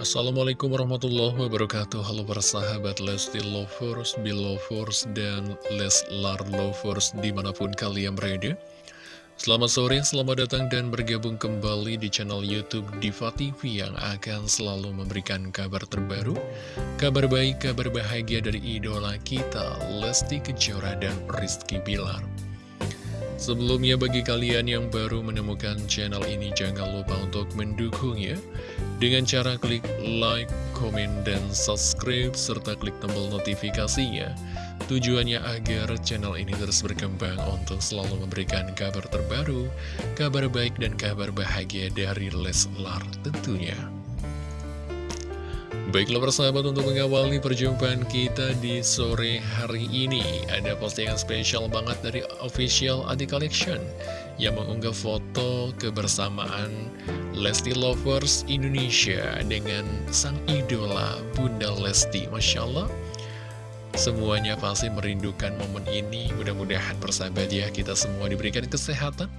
Assalamualaikum warahmatullahi wabarakatuh. Halo para sahabat Lesti Lovers, Belovers, dan Leslar Lovers di mana pun kalian berada. Selamat sore, selamat datang dan bergabung kembali di channel Youtube Diva TV yang akan selalu memberikan kabar terbaru Kabar baik, kabar bahagia dari idola kita Lesti Kejora dan Rizky Bilar. Sebelumnya bagi kalian yang baru menemukan channel ini jangan lupa untuk mendukung ya Dengan cara klik like, komen, dan subscribe serta klik tombol notifikasinya. Tujuannya agar channel ini terus berkembang untuk selalu memberikan kabar terbaru Kabar baik dan kabar bahagia dari Leslar tentunya. Baiklah persahabat untuk mengawali perjumpaan kita di sore hari ini Ada postingan spesial banget dari official Adi Collection Yang mengunggah foto kebersamaan Lesti Lovers Indonesia Dengan sang idola Bunda Lesti Masya Allah Semuanya pasti merindukan momen ini Mudah-mudahan persahabat ya kita semua diberikan kesehatan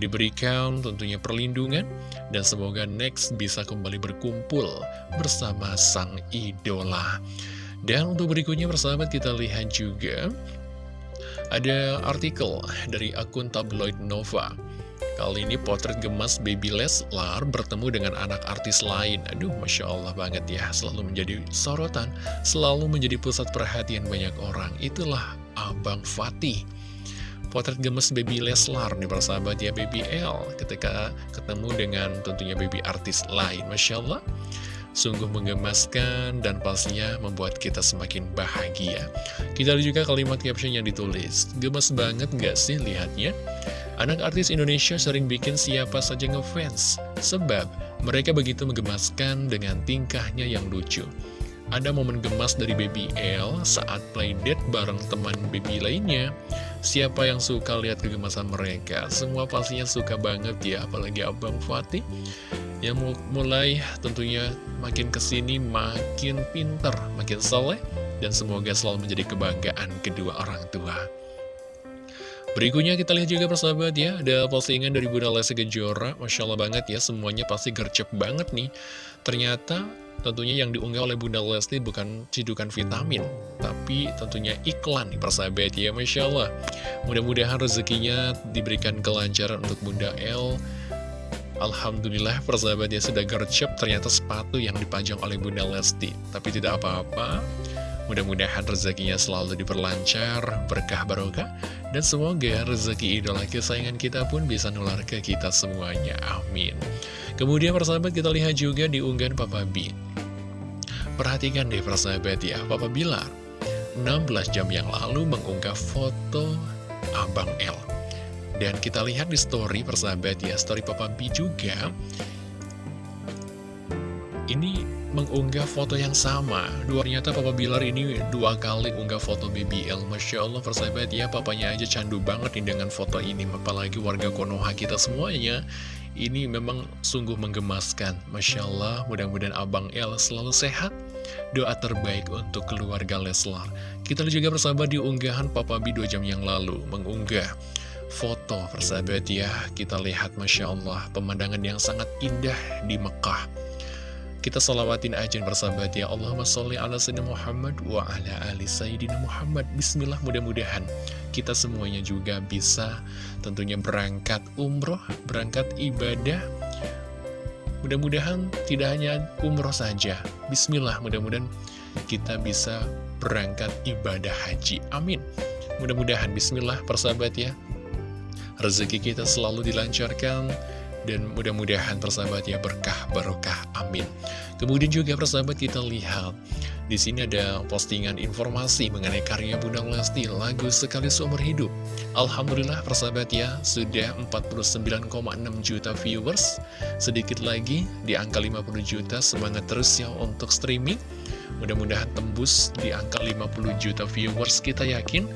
diberikan tentunya perlindungan, dan semoga next bisa kembali berkumpul bersama sang idola. Dan untuk berikutnya persahabat kita lihat juga ada artikel dari akun tabloid Nova. Kali ini potret gemas Baby Leslar bertemu dengan anak artis lain. Aduh, Masya Allah banget ya. Selalu menjadi sorotan, selalu menjadi pusat perhatian banyak orang. Itulah Abang Fatih. Potret gemes baby Leslar nih persahabat ya baby L ketika ketemu dengan tentunya baby artis lain Masya Allah Sungguh menggemaskan dan pastinya membuat kita semakin bahagia Kita lihat juga kalimat caption yang ditulis Gemes banget gak sih lihatnya? Anak artis Indonesia sering bikin siapa saja ngefans Sebab mereka begitu menggemaskan dengan tingkahnya yang lucu ada momen gemas dari Baby L saat playdate bareng teman Baby lainnya. Siapa yang suka lihat kegemasan mereka? Semua pastinya suka banget ya, apalagi Abang Fatih. Yang mulai tentunya makin ke sini makin pinter, makin soleh, dan semoga selalu menjadi kebanggaan kedua orang tua. Berikutnya kita lihat juga persahabat ya, ada postingan dari Bunda Lesti Kejora, Masya Allah banget ya, semuanya pasti gercep banget nih. Ternyata tentunya yang diunggah oleh Bunda Lesti bukan cidukan vitamin, tapi tentunya iklan nih persahabat ya, Masya Allah. Mudah-mudahan rezekinya diberikan kelancaran untuk Bunda L. Alhamdulillah persahabat ya sudah gercep ternyata sepatu yang dipajang oleh Bunda Lesti. Tapi tidak apa-apa, Mudah-mudahan rezekinya selalu diperlancar, berkah barokah, dan semoga rezeki idola kesayangan kita pun bisa nular ke kita semuanya. Amin. Kemudian persahabat kita lihat juga di unggahan Papa B. Perhatikan deh persahabat ya, Papa Bilar 16 jam yang lalu mengunggah foto Abang L. Dan kita lihat di story persahabat ya, story Papa B juga. Ini mengunggah foto yang sama. Dua ternyata Papa Bilar ini dua kali unggah foto BBL Masya Allah persahabat ya papanya aja candu banget nih dengan foto ini. Apalagi warga Konoha kita semuanya. Ini memang sungguh menggemaskan. Masya Allah mudah-mudahan Abang El selalu sehat. Doa terbaik untuk keluarga Leslar. Kita juga persahabat di unggahan Papa B dua jam yang lalu Mengunggah foto persahabat ya. Kita lihat Masya Allah pemandangan yang sangat indah di Mekah kita salawatin aja bersahabat ya. Allahumma sholli ala sayyidina Muhammad wa ala ali sayyidina Muhammad. Bismillah mudah-mudahan kita semuanya juga bisa tentunya berangkat umroh, berangkat ibadah. Mudah-mudahan tidak hanya umroh saja. Bismillah mudah-mudahan kita bisa berangkat ibadah haji. Amin. Mudah-mudahan. Bismillah persahabat ya. Rezeki kita selalu dilancarkan dan mudah-mudahan persahabat ya berkah barokah amin. Kemudian juga persahabat kita lihat di sini ada postingan informasi mengenai karya Bunda Lesti lagu sekali seumur hidup. Alhamdulillah persahabat ya sudah 49,6 juta viewers. Sedikit lagi di angka 50 juta semangat terus ya untuk streaming. Mudah-mudahan tembus di angka 50 juta viewers kita yakin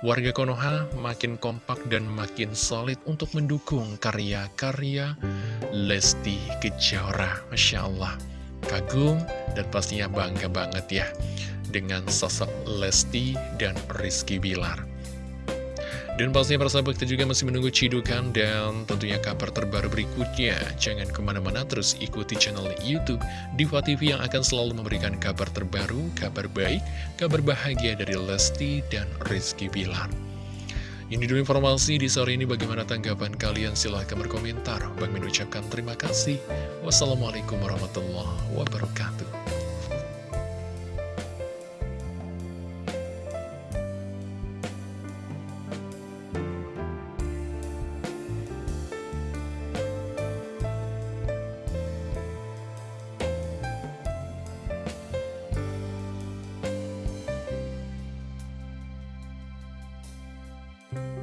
Warga Konoha makin kompak dan makin solid untuk mendukung karya-karya Lesti Kejora. Masya Allah, kagum dan pastinya bangga banget ya dengan sosok Lesti dan Rizky Bilar. Dan pastinya persahabat kita juga masih menunggu cidukan dan tentunya kabar terbaru berikutnya. Jangan ke mana-mana terus ikuti channel Youtube Diva TV yang akan selalu memberikan kabar terbaru, kabar baik, kabar bahagia dari Lesti dan Rizky Bilar. Ini dulu informasi di sore ini bagaimana tanggapan kalian silahkan berkomentar. Bang ucapkan terima kasih. Wassalamualaikum warahmatullahi wabarakatuh. Bye.